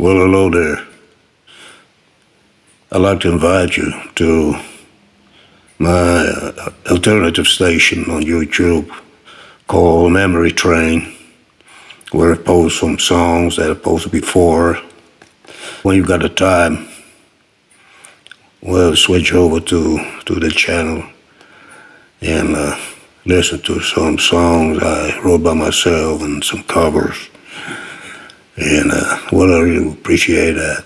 Well, hello there. I'd like to invite you to my uh, alternative station on YouTube called Memory Train, where I post some songs that I posted before. When you've got the time, well, switch over to, to the channel and uh, listen to some songs I wrote by myself and some covers. And uh, well, I really appreciate that.